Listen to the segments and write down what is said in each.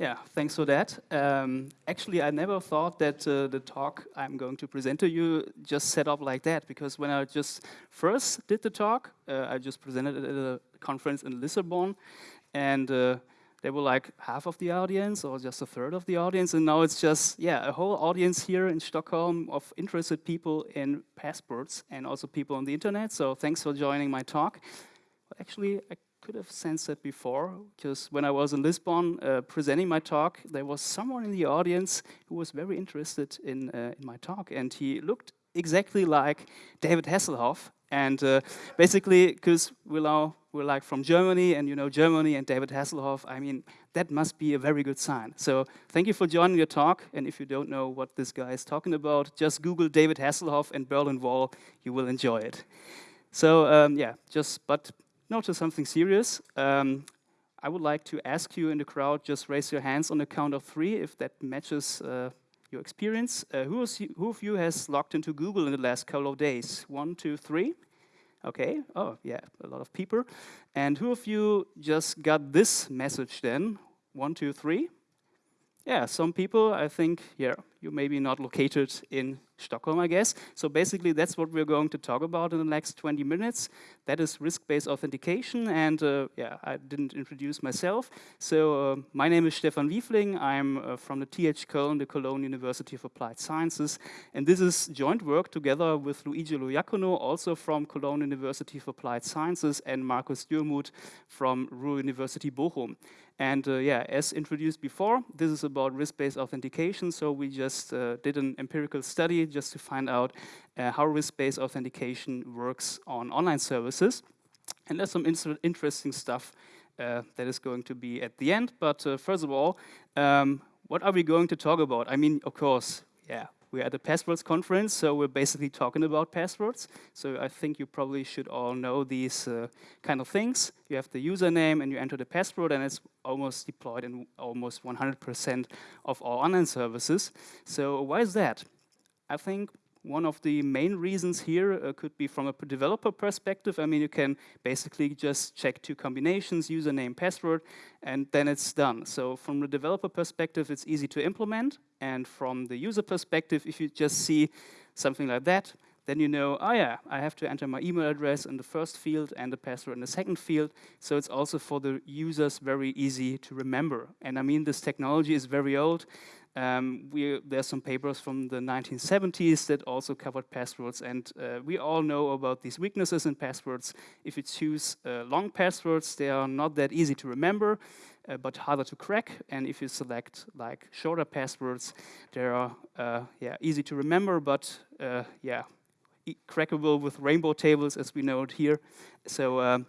Yeah, thanks for that. Um, actually, I never thought that uh, the talk I'm going to present to you just set up like that, because when I just first did the talk, uh, I just presented it at a conference in Lisbon, and uh, they were like half of the audience or just a third of the audience, and now it's just, yeah, a whole audience here in Stockholm of interested people in passports and also people on the internet, so thanks for joining my talk. Actually, I could have sensed that before, because when I was in Lisbon uh, presenting my talk, there was someone in the audience who was very interested in, uh, in my talk, and he looked exactly like David Hasselhoff, and uh, basically, because we're, we're like from Germany, and you know Germany and David Hasselhoff, I mean, that must be a very good sign. So thank you for joining your talk, and if you don't know what this guy is talking about, just Google David Hasselhoff and Berlin Wall, you will enjoy it. So um, yeah, just, but now to something serious. Um, I would like to ask you in the crowd, just raise your hands on the count of three if that matches uh, your experience. Uh, who, is, who of you has logged into Google in the last couple of days? One, two, three. Okay, oh yeah, a lot of people. And who of you just got this message then? One, two, three. Yeah, some people, I think, yeah, you may be not located in Stockholm, I guess. So basically, that's what we're going to talk about in the next 20 minutes. That is risk-based authentication. And uh, yeah, I didn't introduce myself. So uh, my name is Stefan Wiefling. I'm uh, from the TH Köln, the Cologne University of Applied Sciences. And this is joint work together with Luigi Loiacono, also from Cologne University of Applied Sciences, and Markus Dürmuth from Ruhr University Bochum. And uh, yeah, as introduced before, this is about risk-based authentication. So we just uh, did an empirical study just to find out uh, how risk-based authentication works on online services. And there's some interesting stuff uh, that is going to be at the end. But uh, first of all, um, what are we going to talk about? I mean, of course, yeah, we're at the Passwords conference, so we're basically talking about passwords. So I think you probably should all know these uh, kind of things. You have the username and you enter the password and it's almost deployed in almost 100% of all online services. So why is that? I think one of the main reasons here uh, could be from a developer perspective. I mean, you can basically just check two combinations, username, password, and then it's done. So from the developer perspective, it's easy to implement. And from the user perspective, if you just see something like that, then you know, oh yeah, I have to enter my email address in the first field and the password in the second field. So it's also for the users very easy to remember. And I mean, this technology is very old. Um, we, there's some papers from the 1970s that also covered passwords, and uh, we all know about these weaknesses in passwords. If you choose uh, long passwords, they are not that easy to remember, uh, but harder to crack. And if you select like shorter passwords, they are uh, yeah easy to remember, but uh, yeah crackable with rainbow tables, as we know it here. So. Um,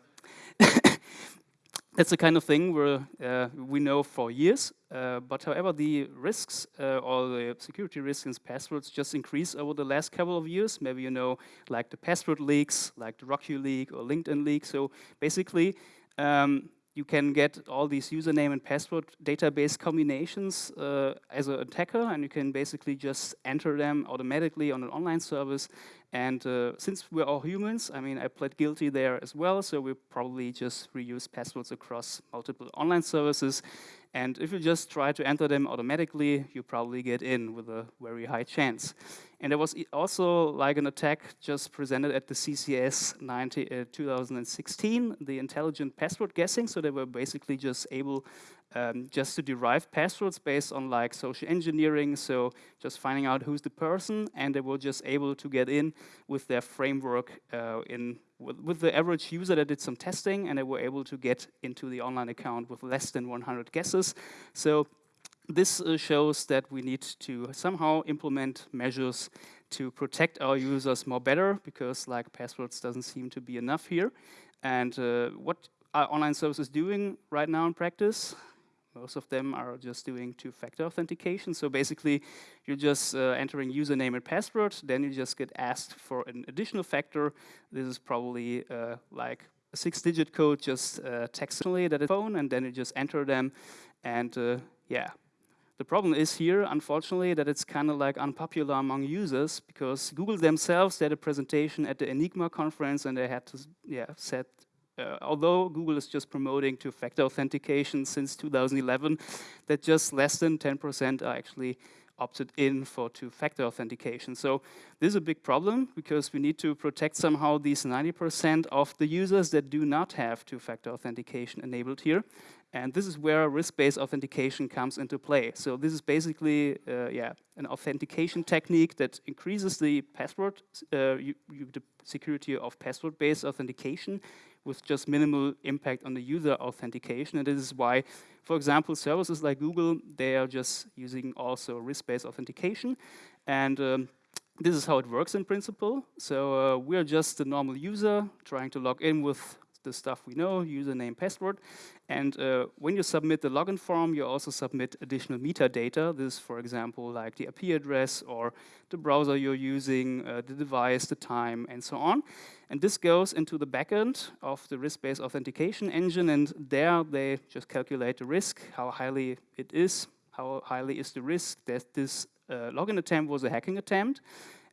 That's the kind of thing where uh, we know for years, uh, but however, the risks uh, or the security risks in passwords just increase over the last couple of years. Maybe you know, like the password leaks, like the RockYou leak or LinkedIn leak. So basically, um, you can get all these username and password database combinations uh, as an attacker, and you can basically just enter them automatically on an online service and uh, since we're all humans, I mean, I pled guilty there as well, so we probably just reuse passwords across multiple online services. And if you just try to enter them automatically, you probably get in with a very high chance. And there was also like an attack just presented at the CCS 90, uh, 2016, the intelligent password guessing. So they were basically just able um, just to derive passwords based on like social engineering, so just finding out who's the person, and they were just able to get in with their framework uh, in with, the average user that did some testing, and they were able to get into the online account with less than 100 guesses. So this uh, shows that we need to somehow implement measures to protect our users more better, because like passwords doesn't seem to be enough here. And uh, what are online services doing right now in practice? Most of them are just doing two-factor authentication. So basically, you're just uh, entering username and password. Then you just get asked for an additional factor. This is probably uh, like a six-digit code just uh, textually that phone, and then you just enter them. And uh, yeah, the problem is here, unfortunately, that it's kind of like unpopular among users because Google themselves had a presentation at the Enigma conference and they had to yeah, set uh, although Google is just promoting two-factor authentication since 2011, that just less than 10% are actually opted in for two-factor authentication. So this is a big problem because we need to protect somehow these 90% of the users that do not have two-factor authentication enabled here. And this is where risk-based authentication comes into play. So this is basically, uh, yeah, an authentication technique that increases the password, uh, you, you, the security of password-based authentication with just minimal impact on the user authentication. And this is why, for example, services like Google, they are just using also risk-based authentication. And um, this is how it works in principle. So uh, we're just a normal user trying to log in with the stuff we know, username, password. And uh, when you submit the login form, you also submit additional metadata. This, for example, like the IP address or the browser you're using, uh, the device, the time, and so on. And this goes into the backend of the risk-based authentication engine, and there they just calculate the risk, how highly it is, how highly is the risk that this uh, login attempt was a hacking attempt.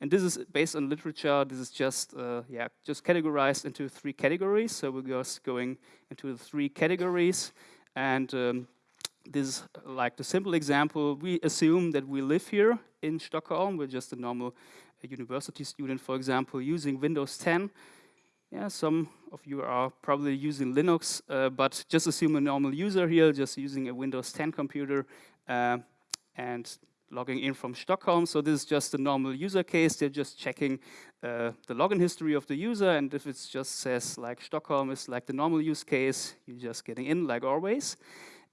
And this is based on literature. This is just uh, yeah, just categorized into three categories. So we're just going into the three categories. And um, this is like the simple example. We assume that we live here in Stockholm. We're just a normal uh, university student, for example, using Windows 10. Yeah, some of you are probably using Linux, uh, but just assume a normal user here, just using a Windows 10 computer. Uh, and logging in from Stockholm. So this is just a normal user case. They're just checking uh, the login history of the user. And if it just says like Stockholm is like the normal use case, you're just getting in like always.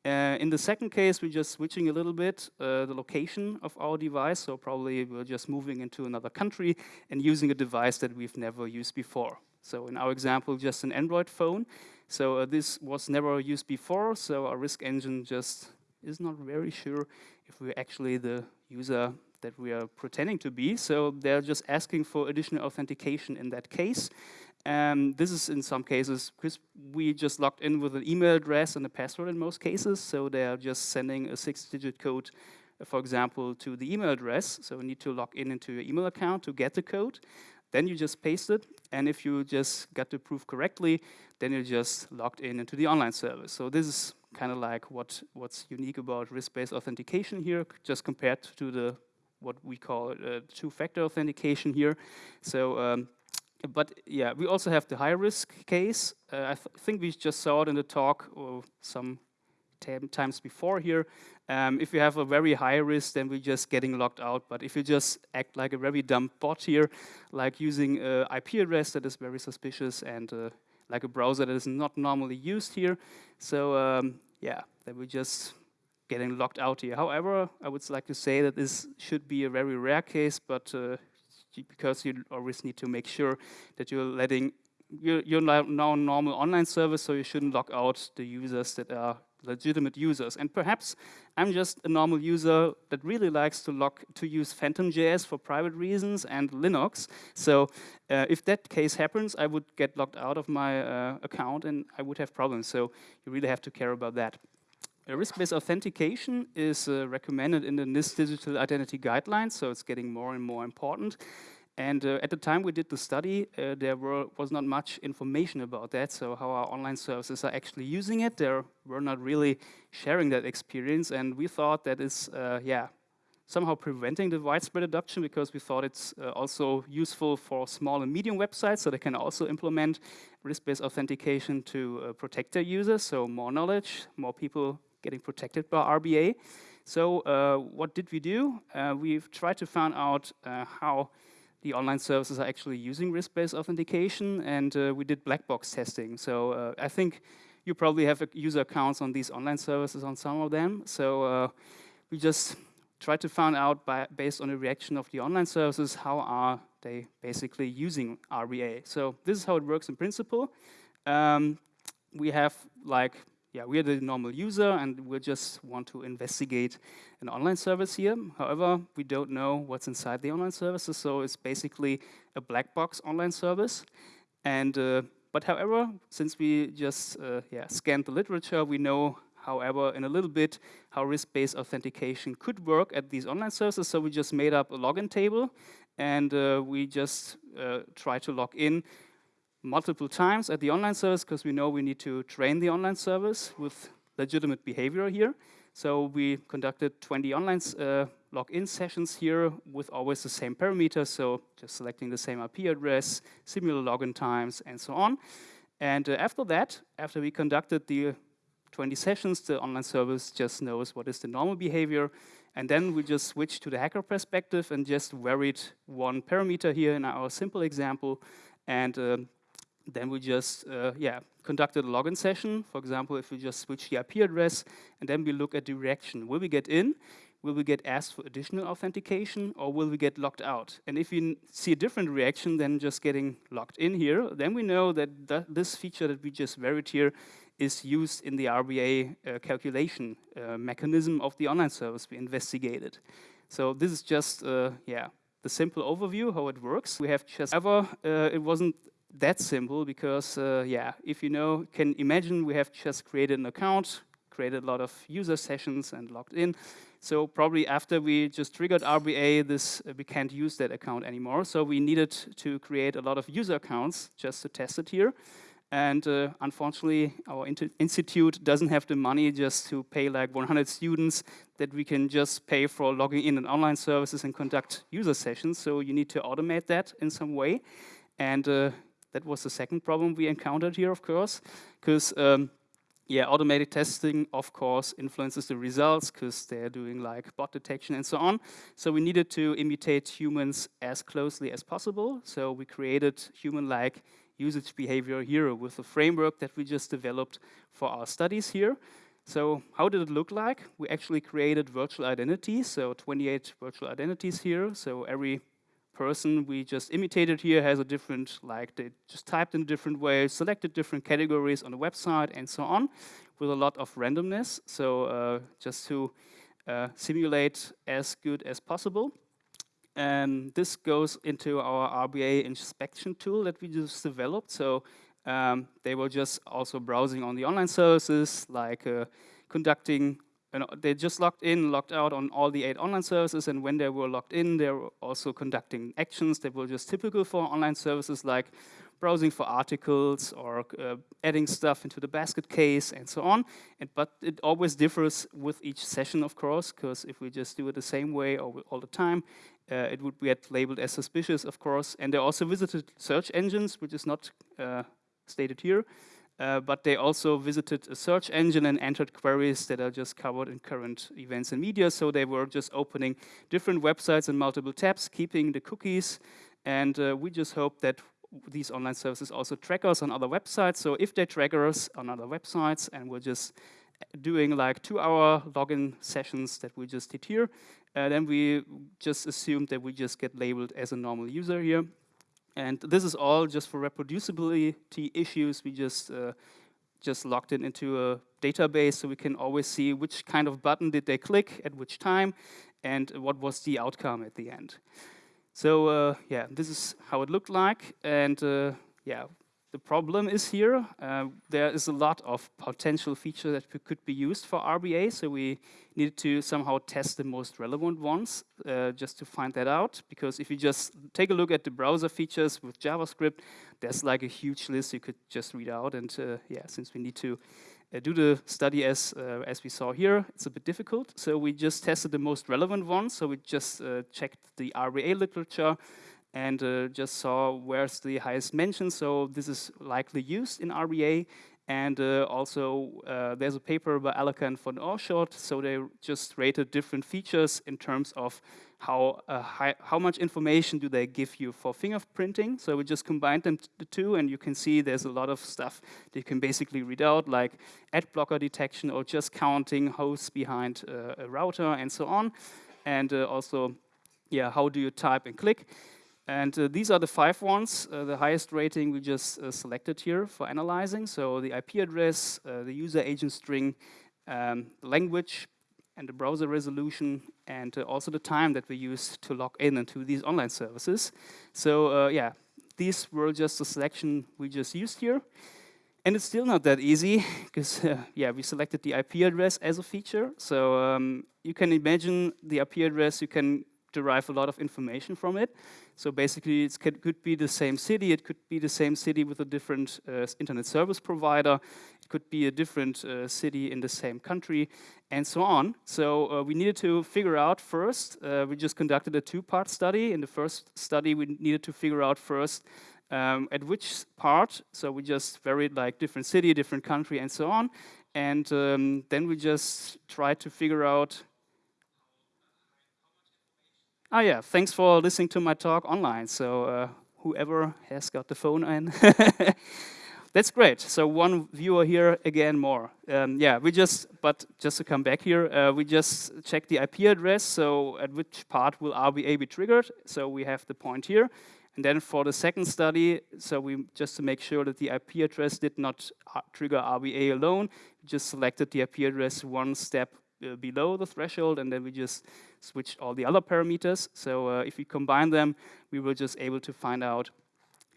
Uh, in the second case, we're just switching a little bit uh, the location of our device. So probably we're just moving into another country and using a device that we've never used before. So in our example, just an Android phone. So uh, this was never used before. So our risk engine just is not very sure if we're actually the user that we are pretending to be. So they're just asking for additional authentication in that case. Um, this is in some cases, because we just logged in with an email address and a password in most cases, so they're just sending a six-digit code, for example, to the email address. So you need to log in into your email account to get the code. Then you just paste it, and if you just got the proof correctly, then you're just logged in into the online service. So this is kind of like what, what's unique about risk-based authentication here, just compared to the what we call uh, two-factor authentication here. So, um, but yeah, we also have the high-risk case. Uh, I th think we just saw it in the talk or some times before here. Um, if you have a very high risk, then we're just getting locked out. But if you just act like a very dumb bot here, like using an IP address that is very suspicious and uh, like a browser that is not normally used here. So um, yeah, that we're just getting locked out here. However, I would like to say that this should be a very rare case, but uh, because you always need to make sure that you're letting you're, you're now normal online service, so you shouldn't lock out the users that are legitimate users. And perhaps I'm just a normal user that really likes to lock to use Phantom.js for private reasons and Linux. So uh, if that case happens, I would get locked out of my uh, account and I would have problems. So you really have to care about that. Risk-based authentication is uh, recommended in the NIST Digital Identity Guidelines, so it's getting more and more important. And uh, at the time we did the study, uh, there were, was not much information about that, so how our online services are actually using it. They were not really sharing that experience, and we thought that is, uh, yeah, somehow preventing the widespread adoption because we thought it's uh, also useful for small and medium websites, so they can also implement risk-based authentication to uh, protect their users, so more knowledge, more people getting protected by RBA. So uh, what did we do? we've tried to find out how the online services are actually using risk-based authentication, and uh, we did black box testing. So uh, I think you probably have user accounts on these online services on some of them. So uh, we just tried to find out, by, based on the reaction of the online services, how are they basically using RBA. So this is how it works in principle. Um, we have like yeah, we're the normal user and we just want to investigate an online service here. However, we don't know what's inside the online services, so it's basically a black box online service. And uh, but however, since we just uh, yeah scanned the literature, we know, however, in a little bit how risk-based authentication could work at these online services. So we just made up a login table, and uh, we just uh, try to log in multiple times at the online service because we know we need to train the online service with legitimate behavior here. So we conducted 20 online uh, login sessions here with always the same parameters, so just selecting the same IP address, similar login times, and so on. And uh, after that, after we conducted the 20 sessions, the online service just knows what is the normal behavior, and then we just switch to the hacker perspective and just varied one parameter here in our simple example, and uh, then we just, uh, yeah, conducted a login session. For example, if we just switch the IP address, and then we look at the reaction. Will we get in? Will we get asked for additional authentication, or will we get locked out? And if we see a different reaction than just getting locked in here, then we know that th this feature that we just varied here is used in the RBA uh, calculation uh, mechanism of the online service we investigated. So this is just, uh, yeah, the simple overview, how it works. We have just, ever, uh, it wasn't that simple because, uh, yeah, if you know, can imagine we have just created an account, created a lot of user sessions and logged in. So probably after we just triggered RBA, this uh, we can't use that account anymore. So we needed to create a lot of user accounts just to test it here. And uh, unfortunately, our institute doesn't have the money just to pay like 100 students that we can just pay for logging in and online services and conduct user sessions. So you need to automate that in some way. And uh, that was the second problem we encountered here, of course, because um, yeah, automated testing, of course, influences the results because they're doing like bot detection and so on. So we needed to imitate humans as closely as possible. So we created human-like usage behavior here with the framework that we just developed for our studies here. So how did it look like? We actually created virtual identities, so 28 virtual identities here. So every person we just imitated here has a different, like they just typed in a different way, selected different categories on the website and so on with a lot of randomness. So uh, just to uh, simulate as good as possible. And this goes into our RBA inspection tool that we just developed. So um, they were just also browsing on the online services, like uh, conducting and they just logged in, logged out on all the eight online services, and when they were logged in, they were also conducting actions that were just typical for online services like browsing for articles or uh, adding stuff into the basket case and so on. And, but it always differs with each session, of course, because if we just do it the same way all, the time, uh, it would get labeled as suspicious, of course. And they also visited search engines, which is not uh, stated here. Uh, but they also visited a search engine and entered queries that are just covered in current events and media. So they were just opening different websites in multiple tabs, keeping the cookies. And uh, we just hope that these online services also track us on other websites. So if they track us on other websites and we're just doing like two-hour login sessions that we just did here, uh, then we just assumed that we just get labeled as a normal user here. And this is all just for reproducibility issues. We just uh, just logged it into a database so we can always see which kind of button did they click at which time and what was the outcome at the end. So uh, yeah, this is how it looked like. And uh, yeah, the problem is here, uh, there is a lot of potential features that could be used for RBA, so we needed to somehow test the most relevant ones uh, just to find that out, because if you just take a look at the browser features with JavaScript, there's like a huge list you could just read out, and uh, yeah, since we need to uh, do the study as, uh, as we saw here, it's a bit difficult, so we just tested the most relevant ones, so we just uh, checked the RBA literature, and uh, just saw where's the highest mention. So this is likely used in RBA. And uh, also, uh, there's a paper by Alaca and van Oorschot. So they just rated different features in terms of how uh, high, how much information do they give you for fingerprinting. So we just combined them the two, and you can see there's a lot of stuff that you can basically read out, like ad blocker detection or just counting hosts behind uh, a router and so on. And uh, also, yeah, how do you type and click? And uh, these are the five ones, uh, the highest rating we just uh, selected here for analyzing. So the IP address, uh, the user agent string, um, the language, and the browser resolution, and uh, also the time that we use to log in into these online services. So uh, yeah, these were just a selection we just used here. And it's still not that easy, because yeah, we selected the IP address as a feature. So um, you can imagine the IP address, you can derive a lot of information from it. So basically, it could be the same city, it could be the same city with a different uh, internet service provider, it could be a different uh, city in the same country, and so on. So uh, we needed to figure out first, uh, we just conducted a two-part study. In the first study, we needed to figure out first um, at which part, so we just varied like different city, different country, and so on. And um, then we just tried to figure out Oh yeah, thanks for listening to my talk online. So uh, whoever has got the phone in. That's great. So one viewer here, again, more. Um, yeah, we just, but just to come back here, uh, we just check the IP address. So at which part will RBA be triggered? So we have the point here. And then for the second study, so we just to make sure that the IP address did not uh, trigger RBA alone, just selected the IP address one step uh, below the threshold, and then we just switch all the other parameters. So uh, if we combine them, we were just able to find out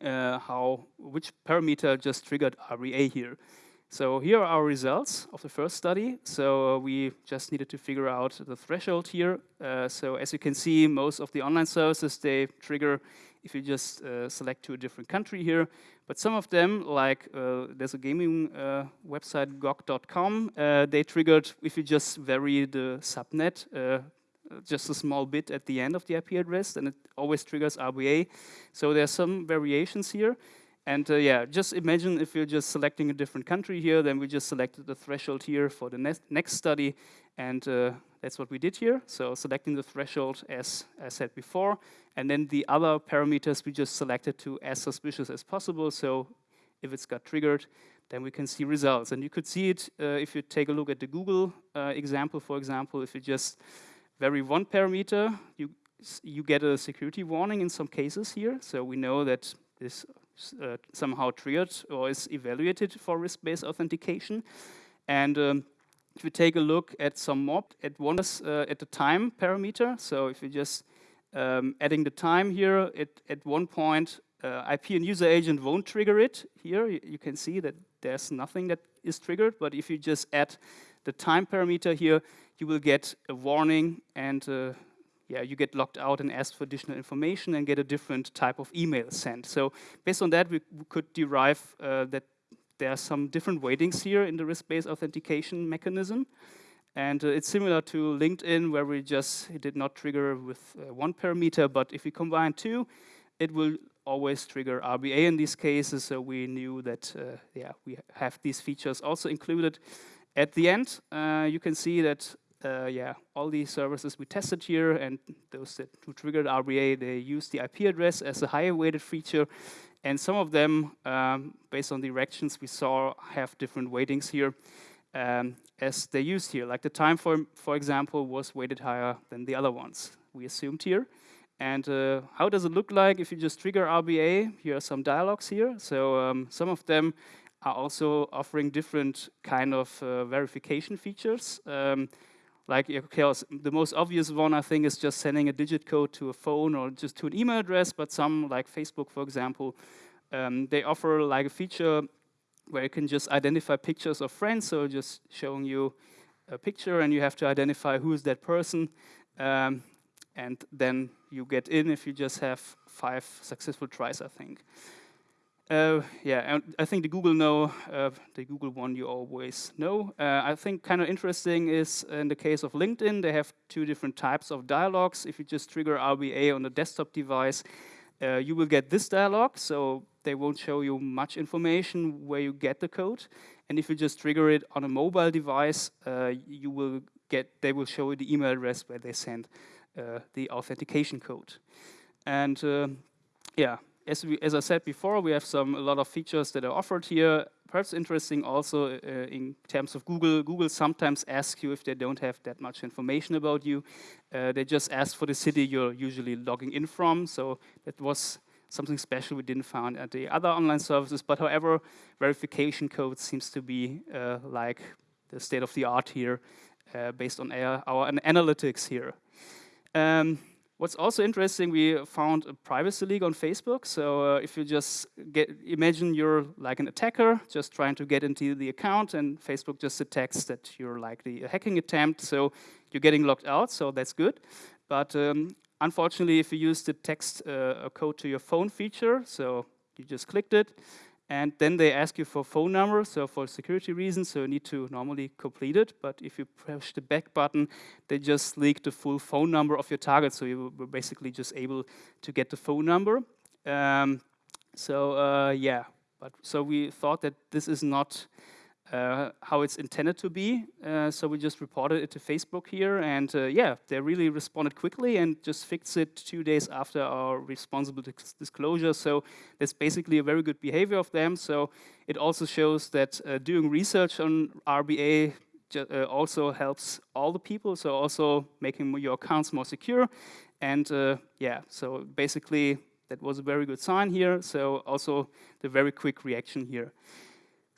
uh, how which parameter just triggered RBA here. So here are our results of the first study. So uh, we just needed to figure out the threshold here. Uh, so as you can see, most of the online services, they trigger if you just uh, select to a different country here. But some of them, like uh, there's a gaming uh, website, GOG.com, uh, they triggered if you just vary the subnet just a small bit at the end of the IP address, and it always triggers RBA. So there's some variations here. And uh, yeah, just imagine if you're just selecting a different country here, then we just selected the threshold here for the next, next study, and uh, that's what we did here. So selecting the threshold as I said before, and then the other parameters we just selected to as suspicious as possible. So if it's got triggered, then we can see results. And you could see it uh, if you take a look at the Google uh, example, for example, if you just vary one parameter, you, you get a security warning in some cases here. So we know that this uh, somehow triggered or is evaluated for risk-based authentication. And um, if we take a look at some more, at one uh, at the time parameter. So if you just um, adding the time here, it, at one point, uh, IP and user agent won't trigger it. Here you can see that there's nothing that is triggered, but if you just add the time parameter here, you will get a warning and uh, yeah, you get locked out and asked for additional information and get a different type of email sent. So based on that, we could derive uh, that there are some different weightings here in the risk-based authentication mechanism. And uh, it's similar to LinkedIn, where we just did not trigger with uh, one parameter, but if we combine two, it will always trigger RBA in these cases, so we knew that, uh, yeah, we have these features also included. At the end, uh, you can see that uh, yeah, all these services we tested here and those that who triggered RBA, they use the IP address as a higher weighted feature. And some of them, um, based on the directions we saw, have different weightings here um, as they used here. Like the time, for, for example, was weighted higher than the other ones we assumed here. And uh, how does it look like if you just trigger RBA? Here are some dialogues here. So um, some of them are also offering different kind of uh, verification features. Um, like, okay, the most obvious one, I think, is just sending a digit code to a phone or just to an email address, but some, like Facebook, for example, um, they offer like a feature where you can just identify pictures of friends, so just showing you a picture and you have to identify who is that person, um, and then you get in if you just have five successful tries, I think. Uh, yeah, and I think the Google know, uh, the Google one you always know. Uh, I think kind of interesting is in the case of LinkedIn, they have two different types of dialogues. If you just trigger RBA on a desktop device, uh, you will get this dialog, so they won't show you much information where you get the code. And if you just trigger it on a mobile device, uh, you will get, they will show you the email address where they send uh, the authentication code. And yeah, as, we, as I said before, we have some a lot of features that are offered here. Perhaps interesting also uh, in terms of Google. Google sometimes asks you if they don't have that much information about you. Uh, they just ask for the city you're usually logging in from. So that was something special we didn't find at the other online services. But however, verification code seems to be uh, like the state of the art here uh, based on our, our analytics here. Um, What's also interesting, we found a privacy leak on Facebook. So uh, if you just get, imagine you're like an attacker, just trying to get into the account, and Facebook just detects that you're likely a hacking attempt. So you're getting locked out, so that's good. But um, unfortunately, if you use the text uh, code to your phone feature, so you just clicked it, and then they ask you for phone number, so for security reasons, so you need to normally complete it. But if you push the back button, they just leak the full phone number of your target, so you were basically just able to get the phone number. Um, so uh, yeah, but so we thought that this is not uh, how it's intended to be. Uh, so we just reported it to Facebook here, and uh, yeah, they really responded quickly and just fixed it two days after our responsible disclosure. So that's basically a very good behavior of them. So it also shows that uh, doing research on RBA uh, also helps all the people. So also making your accounts more secure, and yeah, so basically that was a very good sign here. So also the very quick reaction here.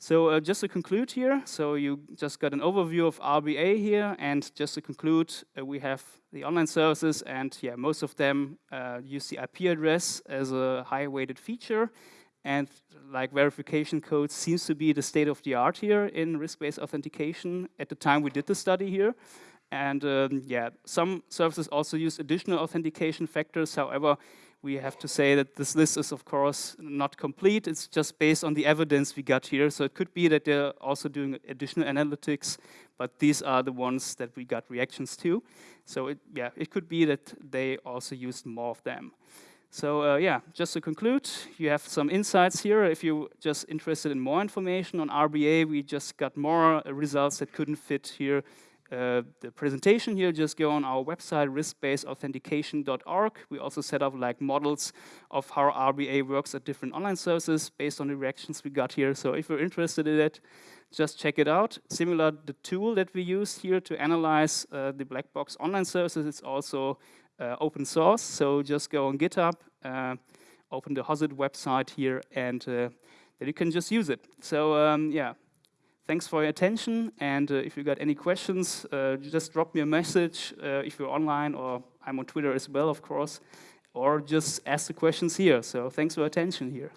So uh, just to conclude here, so you just got an overview of RBA here, and just to conclude, uh, we have the online services, and yeah, most of them uh, use the IP address as a high-weighted feature, and like verification code seems to be the state of the art here in risk-based authentication at the time we did the study here. And um, yeah, some services also use additional authentication factors. However, we have to say that this list is, of course, not complete. It's just based on the evidence we got here. So it could be that they're also doing additional analytics, but these are the ones that we got reactions to. So it, yeah, it could be that they also used more of them. So uh, yeah, just to conclude, you have some insights here. If you're just interested in more information on RBA, we just got more results that couldn't fit here uh, the presentation here, just go on our website, riskbasedauthentication.org. We also set up like models of how RBA works at different online services based on the reactions we got here. So if you're interested in it, just check it out. Similar, the tool that we use here to analyze uh, the black box online services is also uh, open source. So just go on GitHub, uh, open the HOSIT website here, and uh, then you can just use it. So um, yeah, Thanks for your attention, and uh, if you got any questions, uh, just drop me a message uh, if you're online, or I'm on Twitter as well, of course, or just ask the questions here. So thanks for attention here.